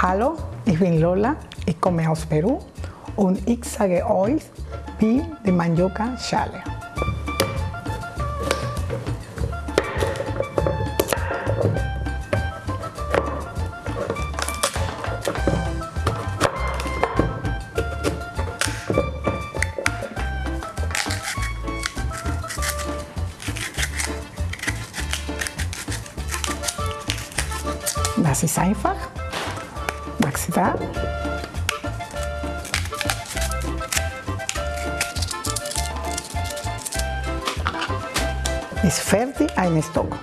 Hallo, ich bin Lola, ich komme aus Peru und ich sage euch, wie die Mandioca Schale. Das ist einfach. Maxi da. Ist fertig ein Stock.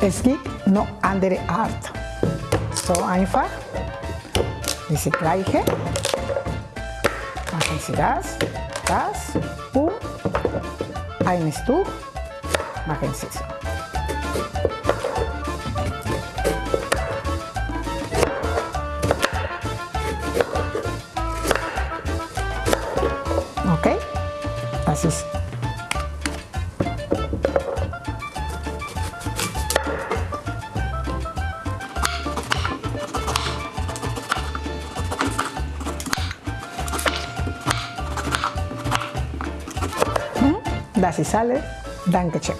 Es gibt noch andere Art. So einfach. Diese gleiche. Machen Sie das, das und ein Stück machen Sie so. Das ist Das ist alles. Dankeschön.